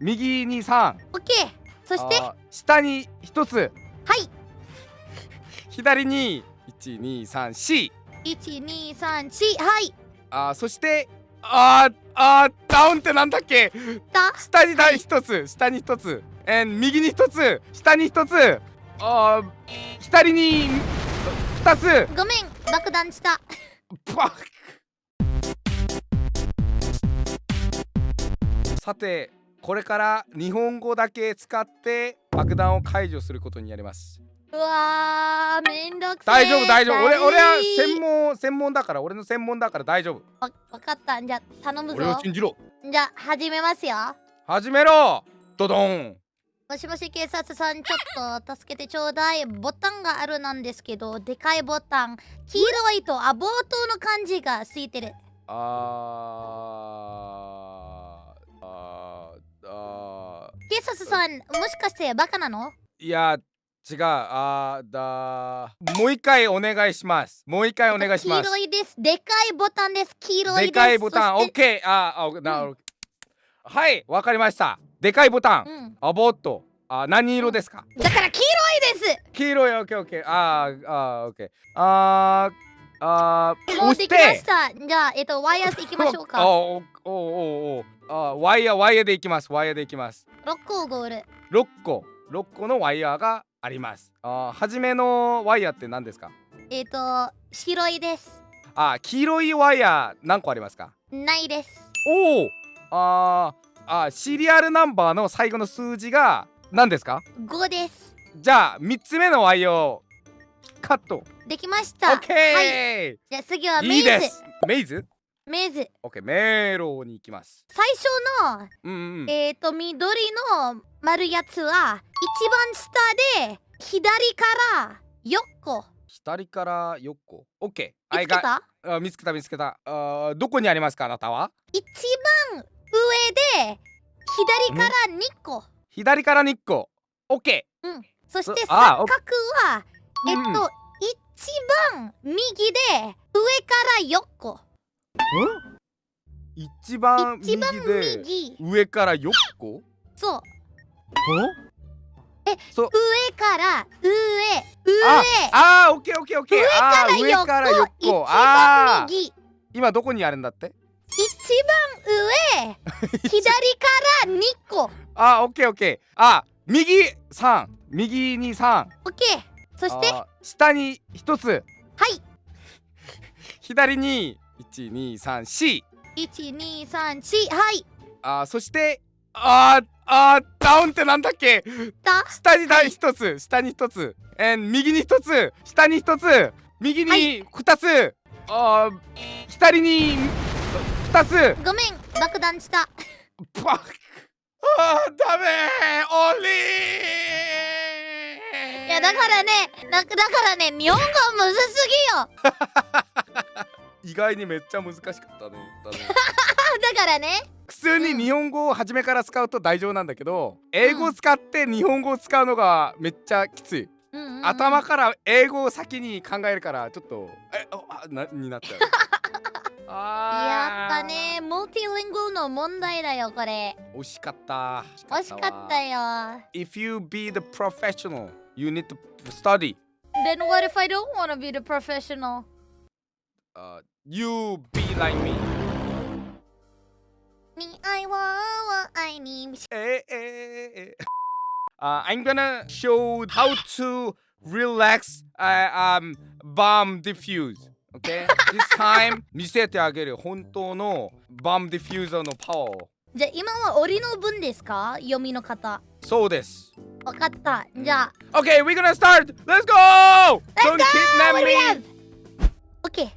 右に3オッケーそして？下に1つ。はい。左に1234 1234はい。あーそしてあーあーダウンってなんだっけ？だ。下にだ1つ。下に1つ。えー右に1つ。下に1つ。あー左に2つ。ごめん。爆弾した。バッさてこれから日本語だけ使って爆弾を解除することになります。うわーめんどくさい大丈夫大丈夫。俺俺は専門門専門だから俺の専門だから大丈夫。わわかった。じゃあ頼む俺をぞ信じろ。じゃあ始めますよ。始めろ。ドドン。もしもし警察さんちょっと助けてちょうだい。ボタンがあるなんですけどでかいボタン。黄色いとアボートの漢字がついてる。あーあーあ警察さんもしかしてバカなの？ーいや違うあーだもう一回お願いします。もう一回お願いします。黄色いです。でかいボタンです。黄色いです。でかいボタン。オッケー。あーあなるほど。はいわかりました。でかいボタン。うん。アボットあ何色ですか？だから黄色いです。黄色い。オッケーオッケー。あーあーオッケー。あーあーもう押しできましてた。じゃあえっと ワイヤーでいきましょうあか。おおおおおあワイヤーワイヤーでいきます。ワイヤーでいきます。6個ゴール。6個。6個のワイヤーがあります。あー初めのワイヤーって何ですか？えっと白いです。あー黄色いワイヤー何個ありますか？ないです。おおあーあーシリアルナンバーの最後の数字が何ですか？5です。じゃあ3つ目のワイヤーをカット。できましオたッケー、じゃあ次はメイズ。メイズ？メイズ。オッケー。メロに行きます。最初のうんうんえっ、と緑の丸やつは一番下で左から4個。左から4個？オッケー。見つけた？あ見つけた見つけた。あーどこにありますかあなたは？一番上で左から2個。左から2個。オッケうん。そして三角はえっうん。と、一番右で上から4個。ー一番右一番で右。上から4個？そう。えそう。上から上上あーオッケーオッケーオッケー。上上から横4一番右。今どこにあるんだって？一番上 左から2個。あーオッケーオッケー。あ右3右に3オッケーそして下に1つ。い。左に1234 1234はい。あーそしてあーあーダウンってなんだっけ？だ？下にだ一つ。下に一つ。えー右に一つ。下に一つ。右はに二つ、あー左に二つ。ごめん。爆弾した。バッあーダメー。オンリー。いやだからねだだからね日本語むずすぎよ。意外にめっちゃ難しかったねだね。だからね。普通に日本語を初めから使うと大丈夫なんだけど英語を使って日本語を使うのがめっちゃきつい、うんうんうん。頭から英語を先に考えるからちょっとえあなになっちゃう。やっぱねモルティリングルの問題だよこれ。惜しかった。惜しかったよ。If you be the professional you need to study Then what if I don't wanna be the professional? uh, you be like me に愛は愛にえええ Uh, I'm gonna show how to relax uh, um, bomb diffuse. Okay? This time 見せてあげる本当のボムディフューザーのパワーを。じゃあ今は折の文ですか読みの方そうです。 わかったじゃあ Okay, we're gonna start! Let's go! Let's Don't go! kidnap What do we me! have? OK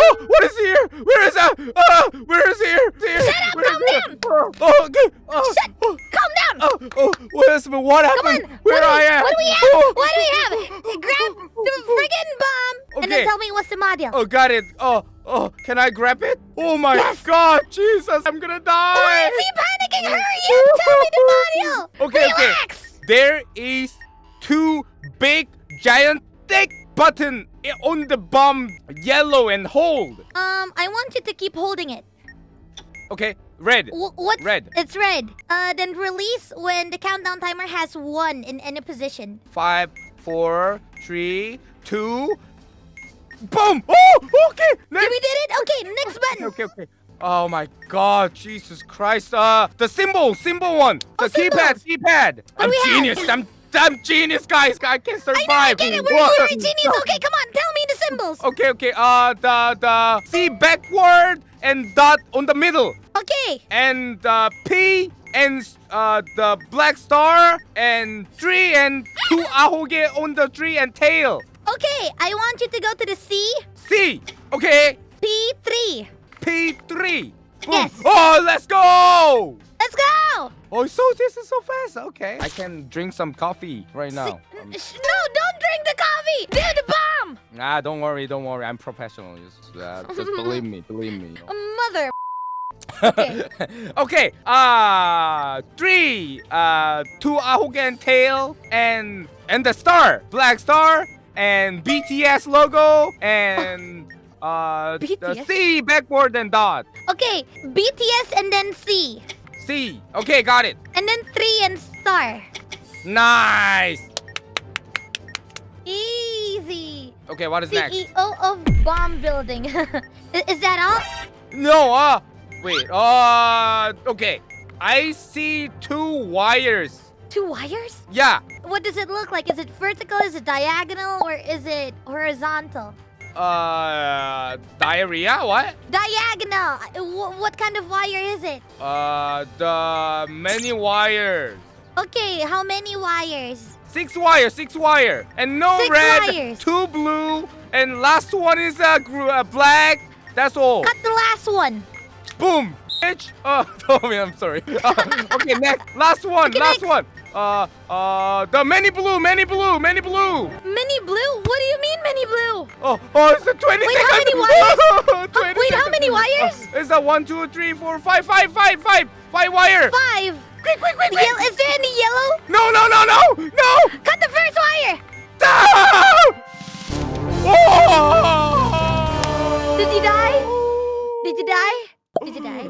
Oh, what is here? Where is that? Uh, where is here? here? Shut up, Where is calm it? Oh, okay. Oh, Shut- oh, calm down oh, oh, what is what happened? on, Where what do I we- am? what do we have? Oh, What do we have? Grab the friggin' bomb and then Okay. tell me what's the model Oh, got it. Oh, oh, can I grab it? Oh my Yes. god, Jesus, I'm gonna die. Why is he panicking? Hurry up! Tell me the model! Okay, okay. There is two big giant thick button on the bomb, yellow and hold. Um, I want you to keep holding it. Okay, red. Wh- what's Red. It's red. Uh, then release when the countdown timer has one in any position. Five, four, three, two. Boom! Oh, okay. Next. We did it. Okay, next button. Okay, okay. Oh my God, Jesus Christ! Uh, the symbol, symbol one, the Oh, keypad, keypad. I'm have? genius. I'm, I'm genius, guys. I can survive. I know. I get it. We're, we're genius. Okay, come on. Tell me the symbols. Okay, okay. Uh, the the C backward and dot on the middle, Okay. and uh, P and uh the black star and three and two ahoge on the tree and tail. Okay. I want you to go to the C C. Okay. P3. P3. Boom. Yes. Oh, let's go. Let's go. Oh, so this is so fast. Okay. I can drink some coffee right now. No, don't drink the coffee. Do the bomb. nah, don't worry, don't worry. I'm professional. Just, uh, just believe me, believe me. Mother. Okay. okay. Uh, three. Uh, two ahogen tail and and the star, black star, and BTS logo and uh the BTS? C backward and dot. Okay. BTS and then C. C. Okay, got it. And then three and star. Nice. Easy. Okay, what is next? CEO of bomb building. Is that all? No, uh, wait, uh, okay. I see two wires. Two wires? Yeah, What does it look like? Is it vertical? Is it diagonal? Or is it horizontal? Uh, diarrhea, what? Diagonal. Wh- what kind of wire is it? Uh, the many wires. Okay, how many wires? Six wire, six wire. And no Six red, wires. two blue, and last one is uh, uh, black. That's all. Cut the last one. Boom. Bitch. Oh, Tommy, I'm sorry. Uh, okay, next. Last one, Okay, last next. one. Uh, uh, the many blue, many blue, many blue. Mini blue? What do you mean mini blue? Oh, oh, it's a 20 Wait, how many wires? 20 wait, how many wires? Oh, it's a one, two, three, four, five, five, five, five, five wire. Five. Quick, quick, quick, quick. Yel- is there any yellow? No, no, no, no, no. Cut the first wire. Ah! Oh! Did you die? Did you die? Did you die?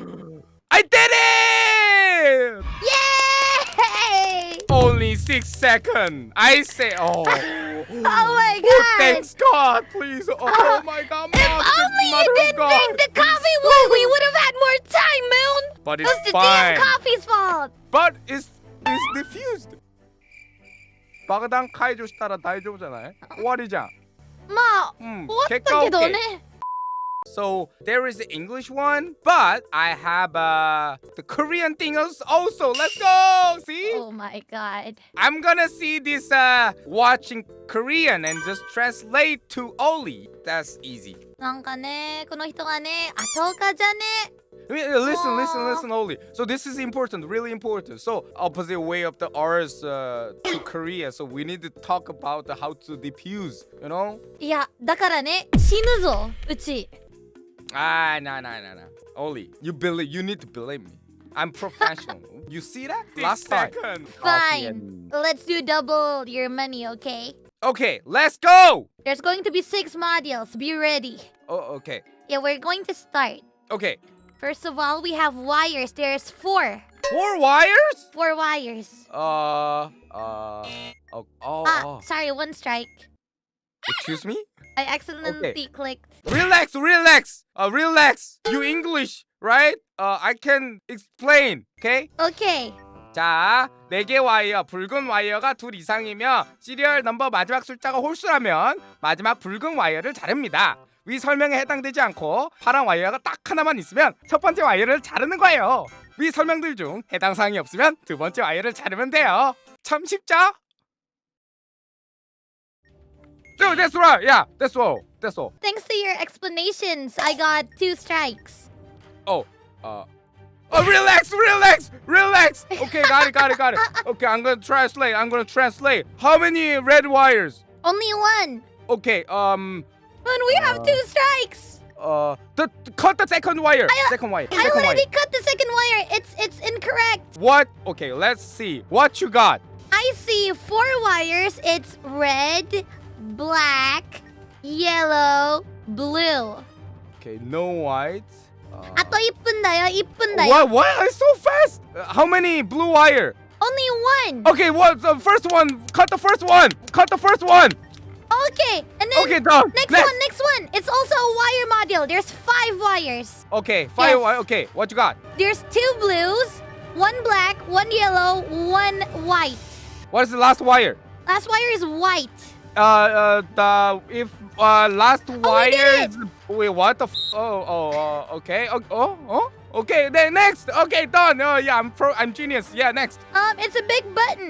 I did it! Yay! Only six seconds. I say, oh. oh my oh oh, god. Oh, thanks God, please. Oh, oh, oh my god, Mom. If only you didn't drink the coffee wood, we would have had more time, Moon. But it's That's fine. the damn coffee's fault. But it's, it's diffused. 마그당 카이조시 따라 다이조잖아요. 꼬아리자. 마, So there is the English one, but I have uh, the Korean thing als- also. Let's go. See, Oh my god. I'm gonna see this uh, watching Korean and just translate to Oli. That's easy. なんかね、この人がね、後岡じゃね。 I mean, uh, Listen, listen, Aw. listen, Oli. So this is important, really important. So opposite way of the R's uh, to Korea. So we need to talk about the how to diffuse. You know? いや、だからね、死ぬぞ、うち。 Ah, no, no, no, no. Oli, you believe. You need to believe me. I'm professional. you see that? Last time. Fine. Let's do double your money, okay? Okay, let's go. There's going to be six modules. Be ready. Oh, okay, Yeah, we're going to start. okay. First of all, we have wires. There's four. Four wires? Four wires. Uh, uh. Oh, oh, Ah, oh. sorry, one strike. Excuse me. I accidentally clicked. Relax, relax. Uh, relax. You English, right? Uh, I can explain. Okay? Okay. 자, 네개 와이어, 붉은 와이어가 둘 이상이며 시리얼 넘버 마지막 숫자가 홀수라면 마지막 붉은 와이어를 자릅니다. 위 설명에 해당되지 않고 파란 와이어가 딱 하나만 있으면 첫 번째 와이어를 자르는 거예요. 위 설명들 중 해당 사항이 없으면 두 번째 와이어를 자르면 돼요. 참 쉽죠? So that's right. Yeah, that's all. That's all. Thanks your explanations, I got two strikes. Oh, uh, oh, relax, relax, relax. Okay, got it, got it, got it. Okay, I'm gonna translate. I'm gonna translate. How many red wires? Only one. Okay, um, And we have Uh, two strikes. uh, the, cut the second wire. I- second wire. I Second wire. already cut the second wire. It's it's incorrect. What? Okay, let's see. What you got? I see four wires. It's red, black, yellow, Blue. Okay, no white. Uh... 아또 이쁜다요, 이쁜다요. What? What? It's so fast. Uh, how many blue wire? Only one. Okay, what? The first one. Cut the first one. Cut the first one. Okay, and then okay, done. Next, next, one, next one. It's also a wire module. There's five wires. Okay, five yes. wire. Okay, what you got? There's two blues, one black, one yellow, one white. What is the last wire? Last wire is white. Uh, uh, the if uh last we wire wait what the f- oh oh uh, okay oh, oh oh okay then next okay done oh yeah I'm pro I'm genius yeah next. Um It's a big button.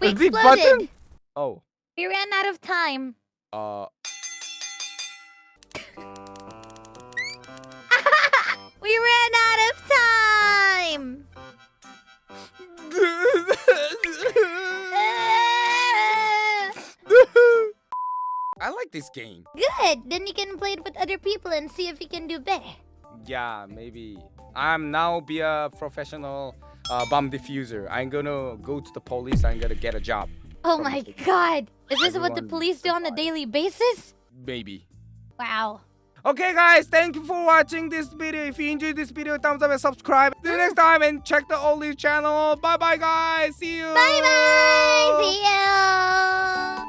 We A big exploded. button? oh. We ran out of time. Uh. We ran out of like this game Good Then you can play it with other people And see if you can do better yeah maybe I'm now be a professional uh, bomb diffuser I'm gonna go to the police I'm gonna get a job Oh my the- god Is this what the police do on a daily basis? maybe Wow Okay guys, thank you for watching this video. If you enjoyed this video, thumbs up and subscribe. See you next time and check the Olive channel. Bye bye guys. See you. Bye bye. See you.